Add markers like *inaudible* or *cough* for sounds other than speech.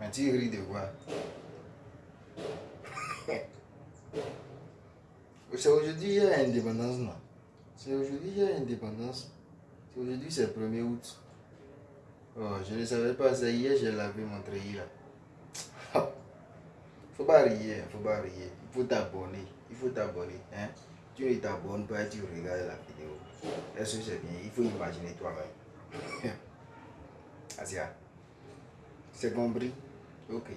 Mais tu ris de quoi? *laughs* C'est aujourd'hui il y a indépendance, non? C'est aujourd'hui il y a indépendance. C'est aujourd'hui c'est le 1er août. Oh, je ne savais pas ça. Hier, j'ai lavé mon treillis là. *laughs* faut pas rire, faut pas rire. Il faut t'abonner. Il faut t'abonner. Hein? Tu ne t'abonnes pas, tu regardes la vidéo. Est-ce que c'est bien? Il faut imaginer toi-même. *laughs* Asia. C'est compris Ok.